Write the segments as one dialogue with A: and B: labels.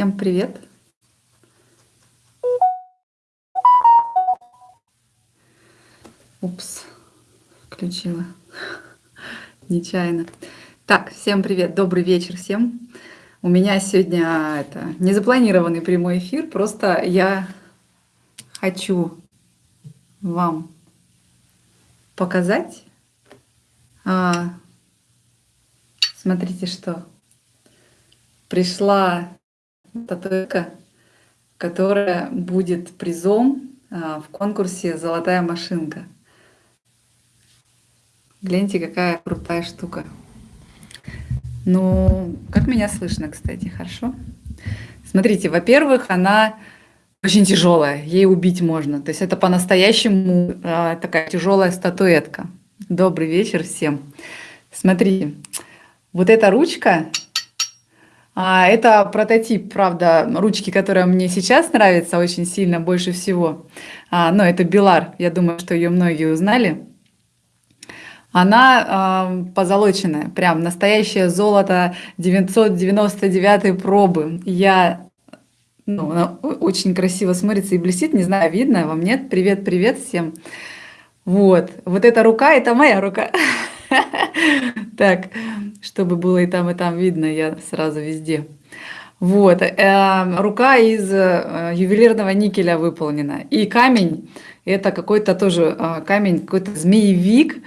A: Всем привет! Упс, включила нечаянно. Так, всем привет, добрый вечер всем. У меня сегодня это незапланированный прямой эфир, просто я хочу вам показать. А, смотрите, что пришла статуэтка, которая будет призом а, в конкурсе «Золотая машинка». Гляньте, какая крутая штука. Ну, как меня слышно, кстати, хорошо? Смотрите, во-первых, она очень тяжелая, ей убить можно. То есть это по-настоящему э, такая тяжелая статуэтка. Добрый вечер всем. Смотрите, вот эта ручка, а, это прототип, правда, ручки, которая мне сейчас нравится очень сильно, больше всего. А, но это Белар, я думаю, что ее многие узнали. Она э, позолоченная, прям настоящее золото 999 пробы. Я, ну, она очень красиво смотрится и блестит, не знаю, видно вам, нет? Привет, привет всем. Вот, вот эта рука, это моя рука. Так, чтобы было и там, и там видно, я сразу везде. Вот, э, рука из э, ювелирного никеля выполнена. И камень, это какой-то тоже э, камень, какой-то змеевик,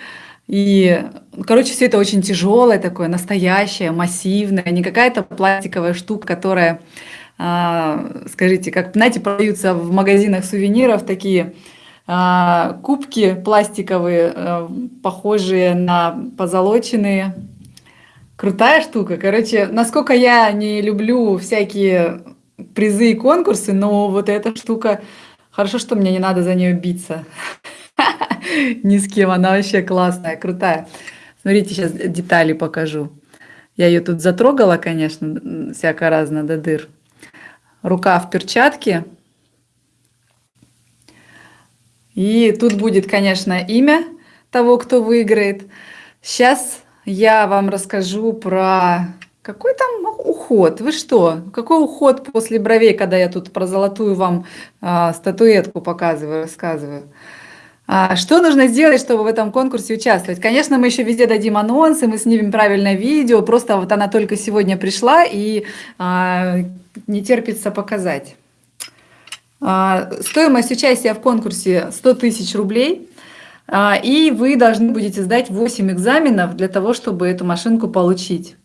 A: и, короче, все это очень тяжелое такое, настоящее, массивное, не какая-то пластиковая штука, которая, скажите, как, знаете, продаются в магазинах сувениров такие кубки пластиковые, а, похожие на позолоченные. Крутая штука. Короче, насколько я не люблю всякие призы и конкурсы, но вот эта штука, хорошо, что мне не надо за нее биться. Ни с кем, она вообще классная, крутая. Смотрите, сейчас детали покажу. Я ее тут затрогала, конечно, всяко разно до дыр. Рука в перчатке. И тут будет, конечно, имя того, кто выиграет. Сейчас я вам расскажу про какой там уход. Вы что? Какой уход после бровей, когда я тут про золотую вам э, статуэтку показываю, рассказываю? А что нужно сделать, чтобы в этом конкурсе участвовать? Конечно, мы еще везде дадим анонсы, мы снимем правильное видео, просто вот она только сегодня пришла и а, не терпится показать. А, стоимость участия в конкурсе 100 тысяч рублей, а, и вы должны будете сдать 8 экзаменов для того, чтобы эту машинку получить.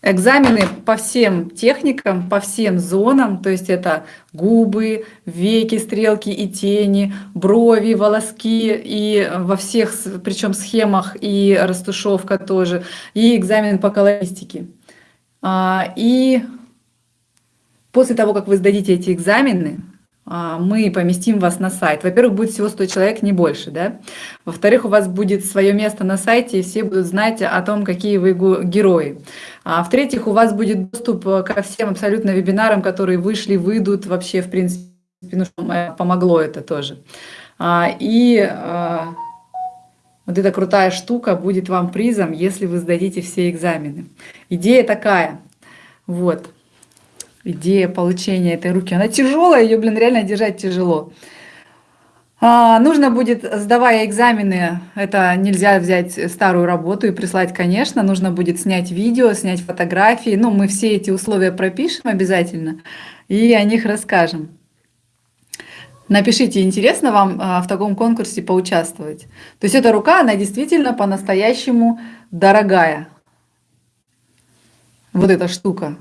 A: Экзамены по всем техникам, по всем зонам, то есть это губы, веки, стрелки и тени, брови, волоски и во всех, причем схемах и растушевка тоже, и экзамен по колористике. А, и после того, как вы сдадите эти экзамены, а, мы поместим вас на сайт. Во-первых, будет всего 100 человек, не больше, да? Во-вторых, у вас будет свое место на сайте, и все будут знать о том, какие вы герои. А в-третьих, у вас будет доступ ко всем абсолютно вебинарам, которые вышли, выйдут вообще, в принципе, ну, помогло это тоже. А, и а, вот эта крутая штука будет вам призом, если вы сдадите все экзамены. Идея такая, вот идея получения этой руки. Она тяжелая, ее, блин, реально держать тяжело. А, нужно будет, сдавая экзамены, это нельзя взять старую работу и прислать, конечно, нужно будет снять видео, снять фотографии. Ну, мы все эти условия пропишем обязательно и о них расскажем. Напишите, интересно вам а, в таком конкурсе поучаствовать. То есть эта рука, она действительно по-настоящему дорогая. Вот эта штука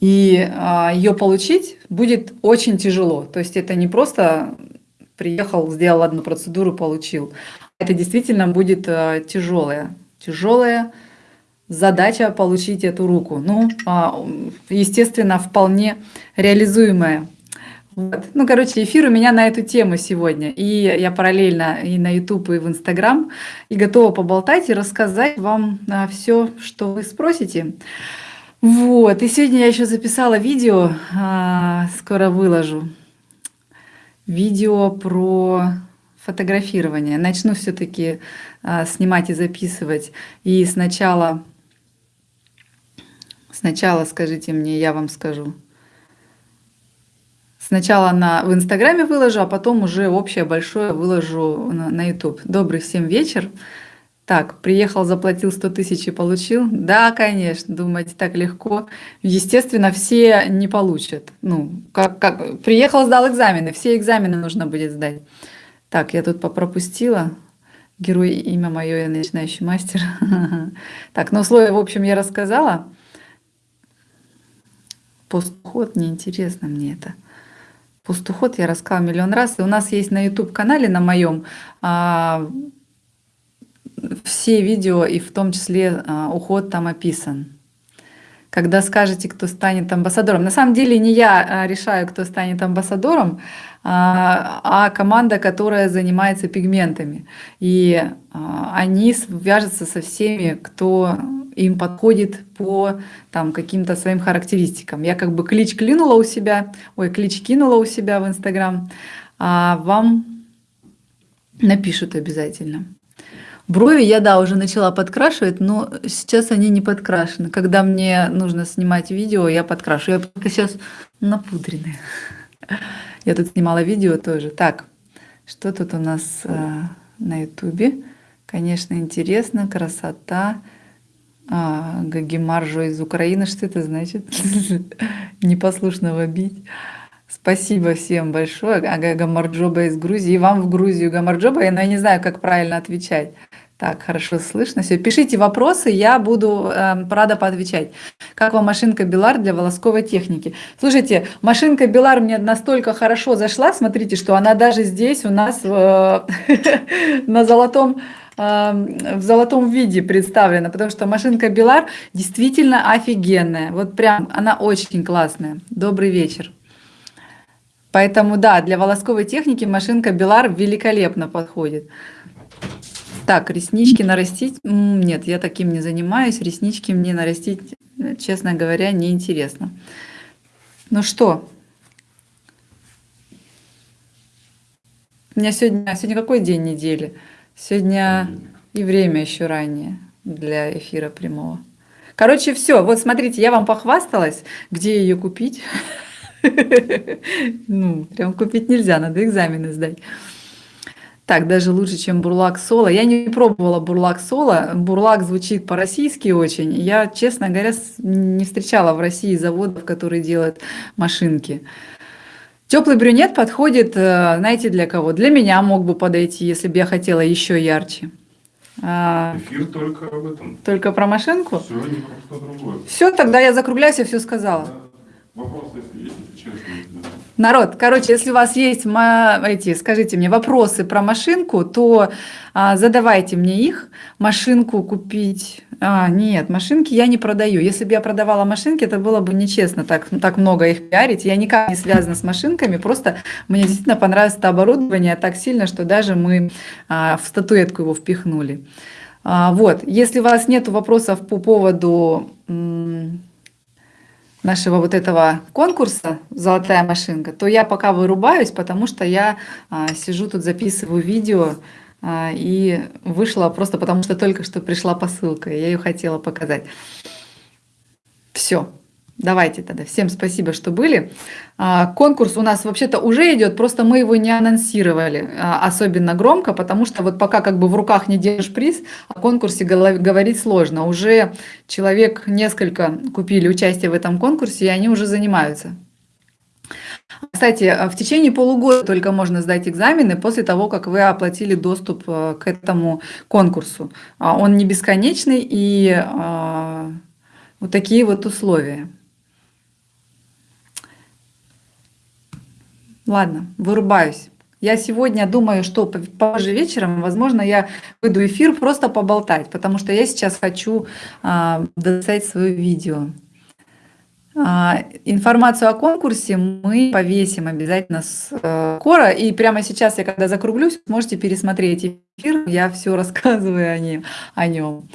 A: и а, ее получить будет очень тяжело. То есть это не просто приехал, сделал одну процедуру, получил. Это действительно будет а, тяжелая, тяжелая задача получить эту руку. Ну, а, естественно, вполне реализуемая. Вот. Ну, короче, эфир у меня на эту тему сегодня. И я параллельно и на YouTube, и в Instagram, и готова поболтать и рассказать вам а, все, что вы спросите. Вот, и сегодня я еще записала видео, а, скоро выложу. Видео про фотографирование. Начну все-таки а, снимать и записывать. И сначала, Сначала скажите мне, я вам скажу. Сначала на, в Инстаграме выложу, а потом уже общее большое выложу на, на YouTube. Добрый всем вечер. Так, приехал, заплатил 100 тысяч и получил? Да, конечно, думаете, так легко. Естественно, все не получат. Ну, как, как... Приехал, сдал экзамены, все экзамены нужно будет сдать. Так, я тут попропустила. Герой, имя мое, я начинающий мастер. Так, ну условия, в общем, я рассказала. Пустоход, неинтересно мне это. Пустуход я рассказала миллион раз. И у нас есть на YouTube-канале, на моем, а, все видео, и в том числе а, уход там описан. Когда скажете, кто станет амбассадором. На самом деле не я а, решаю, кто станет амбассадором, а, а команда, которая занимается пигментами. И они свяжутся со всеми, кто им подходит по там, каким-то своим характеристикам. Я как бы клич клинула у себя, ой, клич кинула у себя в Инстаграм, а вам напишут обязательно. Брови я, да, уже начала подкрашивать, но сейчас они не подкрашены. Когда мне нужно снимать видео, я подкрашу. Я пока сейчас напудренная. Я тут снимала видео тоже. Так, что тут у нас э, на ютубе? Конечно, интересно, красота. А, Гагимаржо из Украины, что это значит? Непослушного бить. Спасибо всем большое. А Гамарджоба из Грузии. Вам в Грузию Гамарджоба. Я, ну, я не знаю, как правильно отвечать. Так, хорошо слышно. Все, пишите вопросы, я буду э, рада поотвечать. Как вам машинка Белар для волосковой техники? Слушайте, машинка Белар мне настолько хорошо зашла, смотрите, что она даже здесь у нас э, на золотом э, в золотом виде представлена, потому что машинка Белар действительно офигенная. Вот прям она очень классная. Добрый вечер. Поэтому да, для волосковой техники машинка Белар великолепно подходит. Так, реснички нарастить? Нет, я таким не занимаюсь. Реснички мне нарастить, честно говоря, неинтересно. Ну что? У меня сегодня, сегодня какой день недели? Сегодня и время еще ранее для эфира прямого. Короче, все. Вот смотрите, я вам похвасталась, где ее купить. Ну, прям купить нельзя, надо экзамены сдать. Так, даже лучше, чем бурлак соло. Я не пробовала бурлак соло. Бурлак звучит по-российски очень. Я, честно говоря, не встречала в России заводов, которые делают машинки. Теплый брюнет подходит, э, знаете, для кого? Для меня мог бы подойти, если бы я хотела еще ярче.
B: А, Эфир только об этом.
A: Только про машинку?
B: Все, не про что другое.
A: Все, тогда я закругляюсь, я все сказала.
B: Да. Вопрос, если есть, честно.
A: Народ, короче, если у вас есть эти, скажите мне, вопросы про машинку, то а, задавайте мне их. Машинку купить... А, нет, машинки я не продаю. Если бы я продавала машинки, это было бы нечестно так, так много их пиарить. Я никак не связана с машинками, просто мне действительно понравилось это оборудование так сильно, что даже мы а, в статуэтку его впихнули. А, вот, если у вас нет вопросов по поводу нашего вот этого конкурса «Золотая машинка», то я пока вырубаюсь, потому что я а, сижу тут, записываю видео, а, и вышла просто потому, что только что пришла посылка, и я ее хотела показать. Все. Давайте тогда. Всем спасибо, что были. А, конкурс у нас вообще-то уже идет, просто мы его не анонсировали а, особенно громко, потому что вот пока как бы в руках не держишь приз, о конкурсе говорить сложно. Уже человек несколько купили участие в этом конкурсе, и они уже занимаются. Кстати, в течение полугода только можно сдать экзамены после того, как вы оплатили доступ к этому конкурсу. А, он не бесконечный и вот такие вот условия. Ладно, вырубаюсь. Я сегодня думаю, что позже вечером, возможно, я выйду эфир просто поболтать, потому что я сейчас хочу а, дописать свое видео. А, информацию о конкурсе мы повесим обязательно э, скоро. И прямо сейчас я, когда закруглюсь, можете пересмотреть эфир. Я все рассказываю о нем.